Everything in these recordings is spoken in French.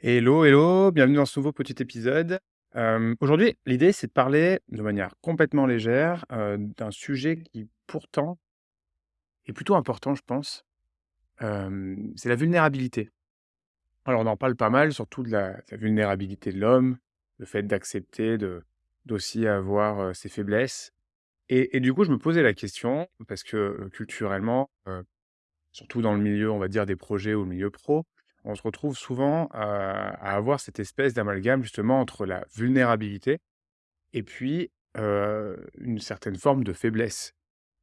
Hello, hello, bienvenue dans ce nouveau petit épisode. Aujourd'hui, l'idée, c'est de parler de manière complètement légère, d'un sujet qui pourtant est plutôt important, je pense. C'est la vulnérabilité. Alors on en parle pas mal, surtout de la vulnérabilité de l'homme, le fait d'accepter d'aussi avoir, ses faiblesses et du coup, je me posais la question parce que, culturellement, surtout dans le milieu, on va dire, des projets ou le milieu pro, on se retrouve souvent à avoir cette espèce d'amalgame justement entre la vulnérabilité et puis, une certaine forme de faiblesse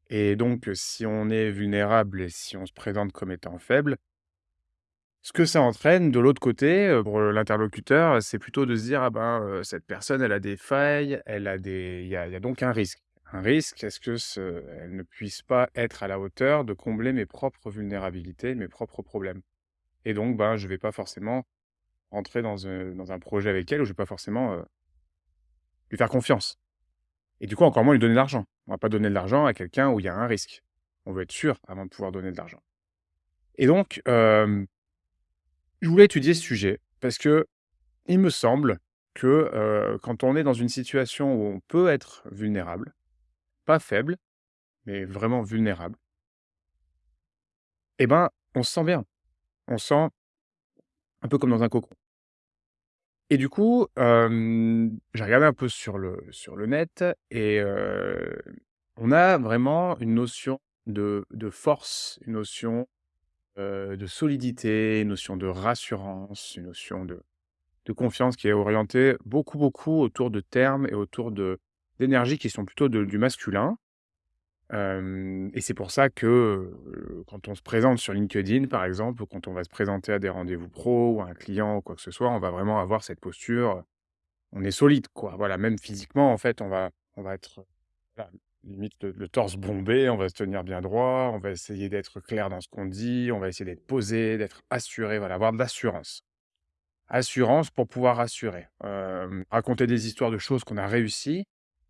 et donc, si on est vulnérable et si on se présente comme étant faible ce que ça entraîne de l'autre côté, pour, l'interlocuteur, c'est plutôt de se dire: «Ah ben, cette personne, elle a des failles, elle a des» il y a donc un risque. Un risque, est-ce que elle ne puisse pas être à la hauteur de combler mes propres vulnérabilités, mes propres problèmes? Et donc, ben, je vais pas forcément rentrer dans, heu, dans un projet avec elle ou je vais pas forcément, lui faire confiance et du coup, encore moins lui donner de l'argent. On va pas donner de l'argent à quelqu'un où il y a un risque. On veut être sûr avant de pouvoir donner de l'argent et donc, je voulais étudier ce sujet parce qu'il me semble que, quand on est dans une situation où on peut être vulnérable, pas faible, mais vraiment vulnérable et ben, on se sent bien. On se sent un peu comme dans un cocon et du coup, j'ai regardé un peu sur le sur le net et on a vraiment une notion de de force, une notion, de solidité, une notion de rassurance, une notion de de confiance qui est orientée beaucoup, beaucoup autour de termes et autour d'énergies qui sont plutôt de du masculin. Et c'est pour ça que, quand on se présente sur LinkedIn, par exemple, ou quand on va se présenter à des rendez-vous pro ou à un client ou quoi que ce soit, on va vraiment avoir cette posture, on est solide, quoi. Voilà, même physiquement, en fait, on va on va être, limite le le torse bombé, on va se tenir bien droit, on va essayer d'être clair dans ce qu'on dit, on va essayer d'être posé, d'être assuré, voilà, avoir de l'assurance. Assurance pour pouvoir rassurer. Raconter des histoires de choses qu'on a réussi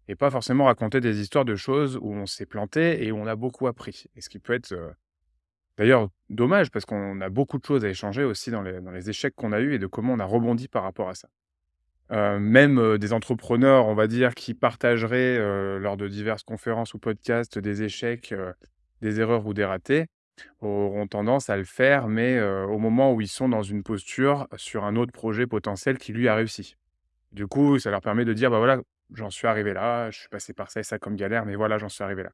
et pas forcément raconter des histoires de choses où on s'est planté et où on a beaucoup appris et ce qui peut être, heu, d'ailleurs dommage parce qu'on a beaucoup de choses à échanger aussi dans les dans les échecs qu'on a eus et de comment on a rebondi par rapport à ça. Heu, même, heu, des entrepreneurs, on va dire, qui partageraient, lors de diverses conférences ou podcasts des échecs, des erreurs ou des ratés, auront tendance à le faire, mais, au moment où ils sont dans une posture sur un autre projet potentiel qui lui a réussi. Du coup, ça leur permet de dire: «Bah, voilà, j'en suis arrivé là, je suis passé par ça et ça comme galère, mais voilà, j'en suis arrivé là».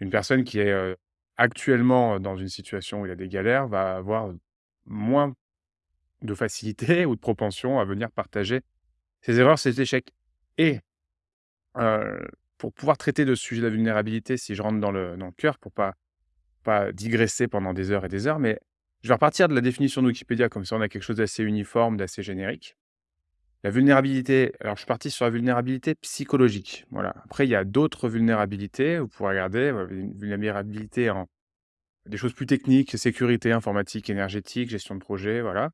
Une personne qui est, actuellement dans une situation où il a des galères va avoir moins de facilité ou de propension à venir partager ses erreurs, ses échecs et pour pouvoir traiter de ce sujet de la vulnérabilité, si je rentre dans le dans le cœur pour pas pas digresser pendant des heures et des heures, mais je vais repartir de la définition de Wikipédia, comme ça on a quelque chose d'assez uniforme, d'assez générique. La vulnérabilité, alors je suis parti sur la vulnérabilité psychologique, voilà. Après il y a d'autres vulnérabilités, vous pourrez regarder, une vulnérabilité en des choses plus techniques, sécurité informatique, énergétique, gestion de projet, voilà.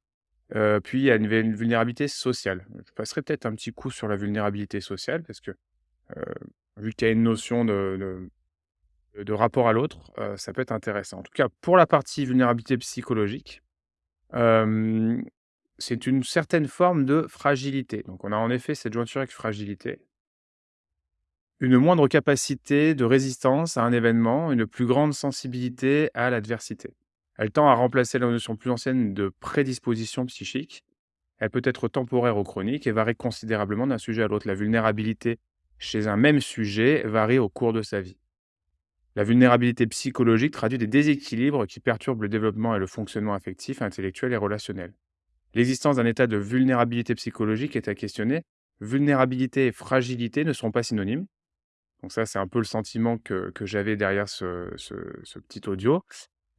Heu, puis il y a une vulnérabilité sociale. Je passerai peut-être un petit coup sur la vulnérabilité sociale parce que, heu, vu qu'il y a une notion de de rapport à l'autre, heu, ça peut être intéressant. En tout cas, pour la partie vulnérabilité psychologique, c'est une certaine forme de fragilité. Donc on a en effet cette jointure avec fragilité. Une moindre capacité de résistance à un événement, une plus grande sensibilité à l'adversité. Elle tend à remplacer la notion plus ancienne de prédisposition psychique. Elle peut être temporaire ou chronique et varie considérablement d'un sujet à l'autre. La vulnérabilité chez un même sujet varie au cours de sa vie. La vulnérabilité psychologique traduit des déséquilibres qui perturbent le développement et le fonctionnement affectif, intellectuel et relationnel. L'existence d'un état de vulnérabilité psychologique est à questionner. Vulnérabilité et fragilité ne sont pas synonymes. Donc ça, c'est un peu le sentiment que j'avais derrière ce petit audio.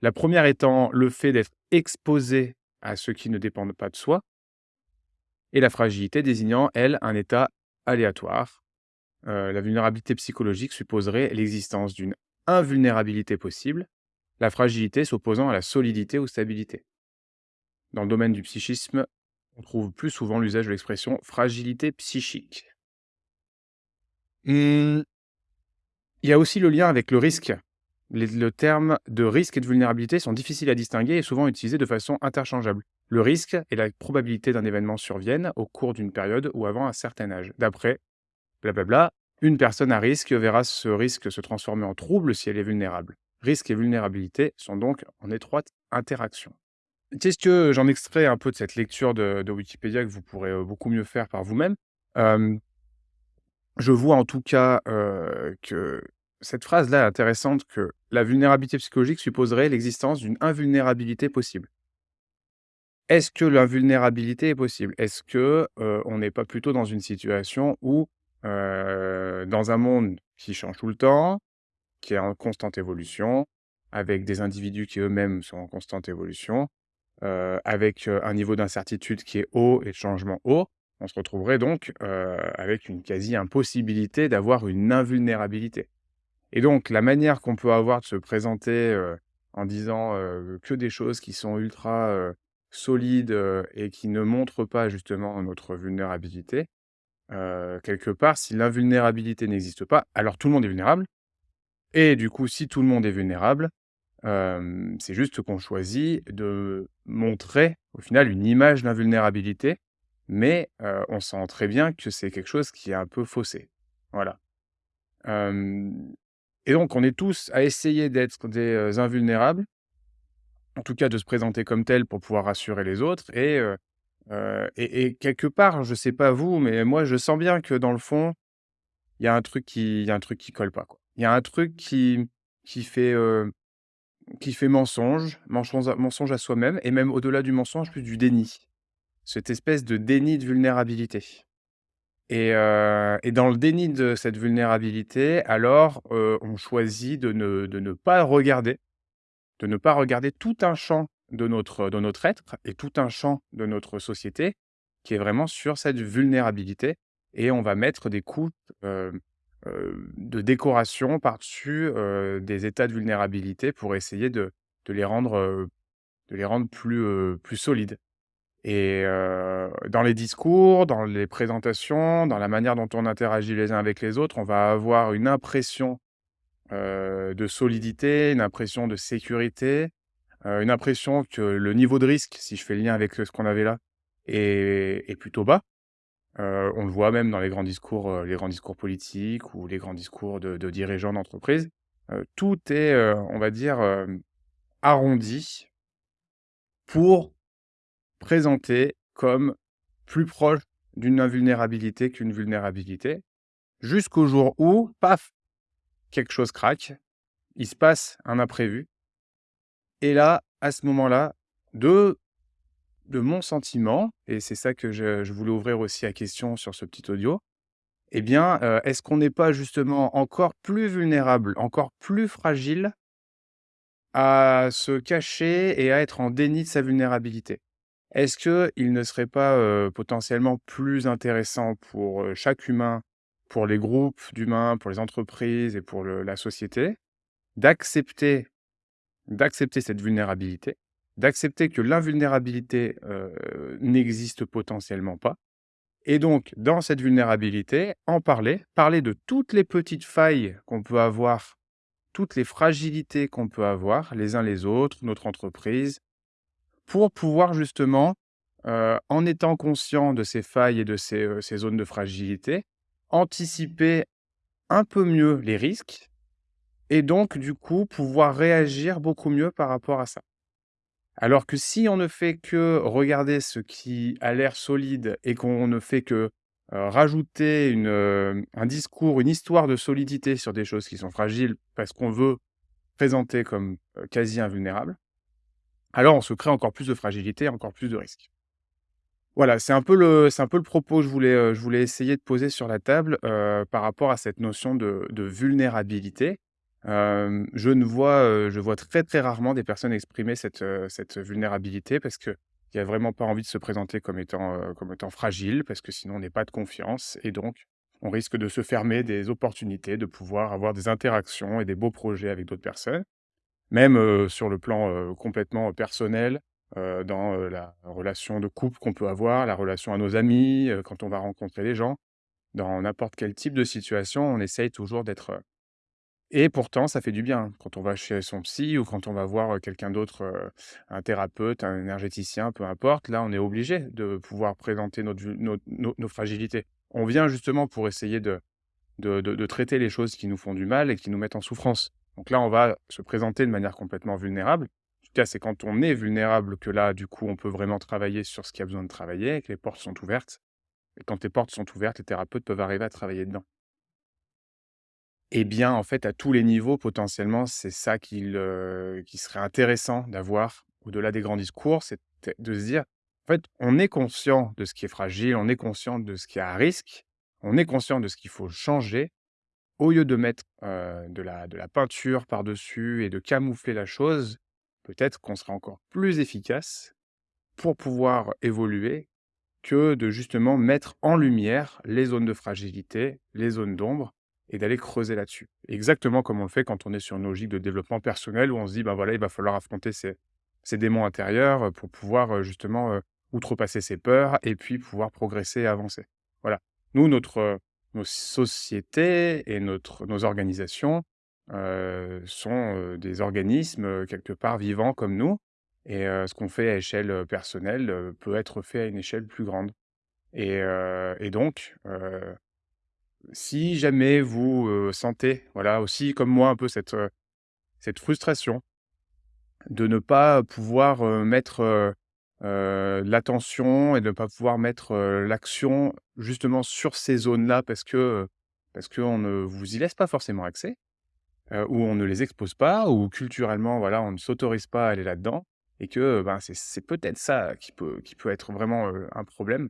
La première étant le fait d'être exposé à ce qui ne dépendent pas de soi et la fragilité désignant, elle, un état aléatoire. Heu, la vulnérabilité psychologique supposerait l'existence d'une invulnérabilité possible, la fragilité s'opposant à la solidité ou stabilité. Dans le domaine du psychisme, on trouve plus souvent l'usage de l'expression fragilité psychique. Mmh. Il y a aussi le lien avec le risque. Les le terme de risque et de vulnérabilité sont difficiles à distinguer et souvent utilisés de façon interchangeable. le risque et la probabilité d'un événement surviennent au cours d'une période ou avant un certain âge. D'après blablabla, une personne à risque verra ce risque se transformer en trouble si elle est vulnérable. Risque et vulnérabilité sont donc en étroite interaction. Qu'est-ce que j'en extrais un peu de cette lecture de, Wikipédia que vous pourrez euh, beaucoup mieux faire par vous-même Je vois en tout cas que cette phrase-là est intéressante, que la vulnérabilité psychologique supposerait l'existence d'une invulnérabilité possible. Est-ce que l'invulnérabilité est possible? Est-ce que on n'est pas plutôt dans une situation où, dans un monde qui change tout le temps, qui est en constante évolution, avec des individus qui eux-mêmes sont en constante évolution, avec un niveau d'incertitude qui est haut et de changement haut, on se retrouverait donc avec une quasi-impossibilité d'avoir une invulnérabilité. Et donc la manière qu'on peut avoir de se présenter en disant que des choses qui sont ultra solides et qui ne montrent pas justement notre vulnérabilité, quelque part, si l'invulnérabilité n'existe pas, alors tout le monde est vulnérable. Et du coup, si tout le monde est vulnérable, c'est juste qu'on choisit de montrer, au final, une image d'invulnérabilité, mais on sent très bien que c'est quelque chose qui est un peu faussé. Voilà. et donc, on est tous à essayer d'être des invulnérables, en tout cas de se présenter comme tel pour pouvoir rassurer les autres. Et, quelque part, je sais pas vous, mais moi, je sens bien que dans le fond, il y a un truc qui, qui colle pas. Il y a un truc qui, qui fait qui fait mensonge, mensonge, à soi-même, et même au-delà du mensonge, plus du déni. Cette espèce de déni de vulnérabilité. Et, euh, dans le déni de cette vulnérabilité, alors euh, on choisit de ne, pas regarder, de ne pas regarder tout un champ de notre, de notre être et tout un champ de notre société qui est vraiment sur cette vulnérabilité. Et on va mettre des coups euh, de décoration par-dessus des états de vulnérabilité pour essayer de, de les rendre, plus solides. Et dans les discours, dans les présentations, dans la manière dont on interagit les uns avec les autres, on va avoir une impression de solidité, une impression de sécurité, une impression que le niveau de risque, si je fais le lien avec ce qu'on avait là, est plutôt bas on le voit même dans les grands discours, les grands discours politiques ou les grands discours de dirigeants d'entreprise. tout est, on va dire, arrondi pour présenter comme plus proche d'une invulnérabilité qu'une vulnérabilité, jusqu'au jour où, paf, quelque chose craque, il se passe un imprévu et là, à ce moment-là, de de mon sentiment, et c'est ça que je, voulais ouvrir aussi à question sur ce petit audio, eh bien, euh, est-ce qu'on n'est pas justement encore plus vulnérable, encore plus fragile à se cacher et à être en déni de sa vulnérabilité? Est-ce qu'il ne serait pas euh, potentiellement plus intéressant pour euh, chaque humain, pour les groupes d'humains, pour les entreprises et pour la société, d'accepter d'accepter cette vulnérabilité d'accepter que l'invulnérabilité n'existe potentiellement pas. Et donc, dans cette vulnérabilité, en parler, parler de toutes les petites failles qu'on peut avoir, toutes les fragilités qu'on peut avoir, les uns les autres, notre entreprise, pour pouvoir justement, en étant conscient de ces failles et de ces, zones de fragilité, anticiper un peu mieux les risques et donc, du coup, pouvoir réagir beaucoup mieux par rapport à ça. Alors que si on ne fait que regarder ce qui a l'air solide et qu'on ne fait que rajouter un discours, une histoire de solidité sur des choses qui sont fragiles parce qu'on veut présenter comme quasi invulnérables, alors on se crée encore plus de fragilité, encore plus de risques. Voilà, c'est un peu le, propos que je voulais essayer de poser sur la table par rapport à cette notion de vulnérabilité je ne vois, je vois très, très rarement des personnes exprimer cette, cette vulnérabilité parce qu'il y a vraiment pas envie de se présenter comme étant, comme étant fragile parce que sinon on n'est pas de confiance et donc on risque de se fermer des opportunités de pouvoir avoir des interactions et des beaux projets avec d'autres personnes. Même, sur le plan, complètement personnel, dans, la relation de couple qu'on peut avoir, la relation à nos amis, quand on va rencontrer les gens. Dans n'importe quel type de situation, on essaye toujours d'être, Et pourtant, ça fait du bien quand on va chez son psy ou quand on va voir, quelqu'un d'autre, un thérapeute, un énergéticien, peu importe. Là, on est obligé de pouvoir présenter nos fragilités. On vient justement pour essayer de de traiter les choses qui nous font du mal et qui nous mettent en souffrance. Donc là, on va se présenter de manière complètement vulnérable. En tout cas, c'est quand on est vulnérable que là, du coup, on peut vraiment travailler sur ce qu'il y a besoin de travailler et que les portes sont ouvertes. Et quand les portes sont ouvertes, les thérapeutes peuvent arriver à travailler dedans. Eh bien, en fait, à tous les niveaux, potentiellement, c'est ça qui serait intéressant d'avoir au-delà des grands discours. C'est de se dire, en fait, on est conscient de ce qui est fragile, on est conscient de ce qui est à risque, on est conscient de ce qu'il faut changer. Au lieu de mettre, heu, de la de la peinture par-dessus et de camoufler la chose, peut-être qu'on sera encore plus efficace pour pouvoir évoluer que de justement mettre en lumière les zones de fragilité, les zones d'ombre et d'aller creuser là-dessus. Exactement comme on le fait quand on est sur une logique de développement personnel où on se dit: «Ben, voilà, il va falloir affronter ces ces démons intérieurs, heu, pour pouvoir, heu, justement, heu, outrepasser ses peurs et puis pouvoir progresser et avancer». Voilà. Nous, notre, nos sociétés et notre nos organisations, sont, des organismes, quelque part vivants comme nous et ce qu'on fait à échelle, personnelle, peut être fait à une échelle plus grande et et donc si jamais vous, sentez, voilà, aussi comme moi un peu cette, cette frustration de ne pas pouvoir, mettre, l'attention et de ne pas pouvoir mettre, l'action justement sur ces zones-là parce que, parce qu'on ne vous y laisse pas forcément accès, ou on ne les expose pas ou culturellement, voilà, on ne s'autorise pas à aller là-dedans et que, ben, c'est peut-être ça qui peut qui peut être vraiment, un problème.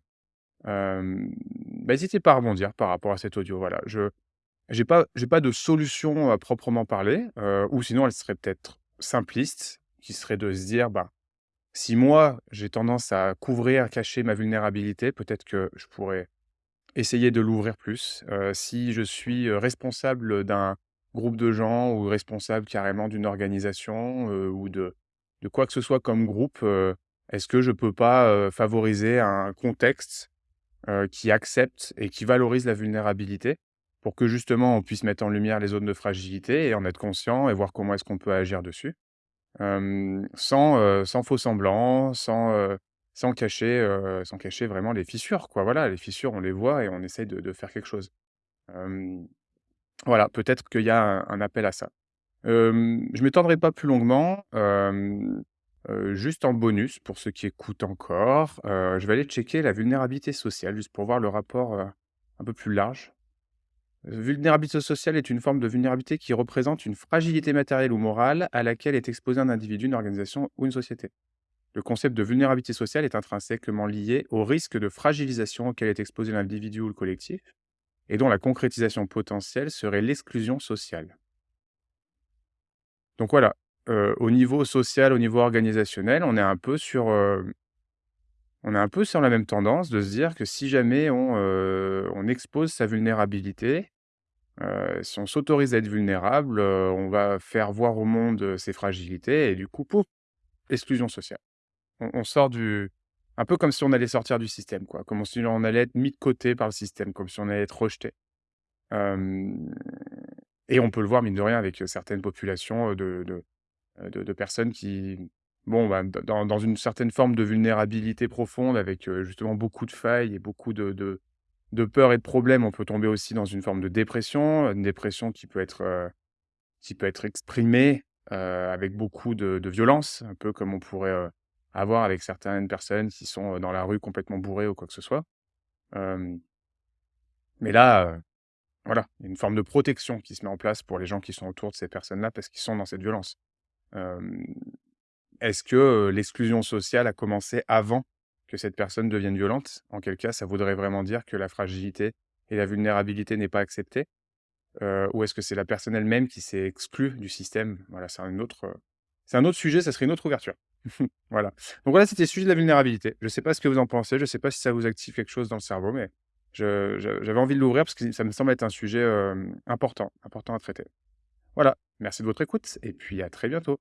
Hem, bah, hésitez pas à rebondir par rapport à cet audio, voilà. Je j'ai pas de solution à proprement parler, ou sinon elle serait peut-être simpliste, qui serait de se dire: «Ben, si moi, j'ai tendance à couvrir, cacher ma vulnérabilité, peut-être que je pourrais essayer de l'ouvrir plus». Si je suis, responsable, d'un groupe de gens ou responsable carrément d'une organisation, ou de quoi que ce soit comme groupe, est-ce que je peux pas, favoriser un contexte heu, qui accepte et qui valorise la vulnérabilité pour que justement on puisse mettre en lumière les zones de fragilité et en être conscient et voir comment est-ce qu'on peut agir dessus. Sans, faux semblant, sans, sans cacher, sans cacher vraiment les fissures quoi. Voilà, les fissures on les voit et on essaye de faire quelque chose. Voilà, peut-être qu'il y a un appel à ça. Je m'étendrai pas plus longuement, juste en bonus pour ceux qui écoutent encore, je vais aller checker la vulnérabilité sociale, juste pour voir le rapport, un peu plus large. Vulnérabilité sociale est une forme de vulnérabilité qui représente une fragilité matérielle ou morale à laquelle est exposé un individu, une organisation ou une société. Le concept de vulnérabilité sociale est intrinsèquement lié au risque de fragilisation auquel est exposé l'individu ou le collectif et dont la concrétisation potentielle serait l'exclusion sociale. Donc voilà, au niveau social, au niveau organisationnel, on est un peu sur, on est un peu sur la même tendance de se dire que si jamais on, on expose sa vulnérabilité, si on s'autorise à être vulnérable, on va faire voir au monde, ses fragilités et du coup, pouf, exclusion sociale. On sort du un peu comme si on allait sortir du système quoi, comme si on allait être mis de côté par le système, comme si on allait être rejeté. Et on peut le voir mine de rien avec, certaines populations, de de de personnes qui, bon, bah, dans dans une certaine forme de vulnérabilité profonde avec, heu, justement beaucoup de failles et beaucoup de de peurs et de problèmes. On peut tomber aussi dans une forme de dépression, une dépression qui peut être, heu, qui peut être exprimée, avec beaucoup de violence, un peu comme on pourrait, avoir avec certaines personnes qui sont, dans la rue complètement bourrées ou quoi que ce soit. Mais là, voilà, une forme de protection qui se met en place pour les gens qui sont autour de ces personnes-là parce qu'ils sont dans cette violence. Est-ce que, l'exclusion sociale a commencé avant que cette personne devienne violente? En quel cas, ça voudrait vraiment dire que la fragilité et la vulnérabilité n'est pas acceptée? Ou est-ce que c'est la personne elle-même qui s'est exclue du système? Voilà, c'est un autre, c'est un autre sujet, ça serait une autre ouverture. Voilà. Donc voilà, c'était le sujet de la vulnérabilité. Je ne sais pas ce que vous en pensez, je ne sais pas si ça vous active quelque chose dans le cerveau, mais j'avais envie de l'ouvrir parce que ça me semble être un sujet, important, important à traiter. Voilà, merci de votre écoute et puis à très bientôt.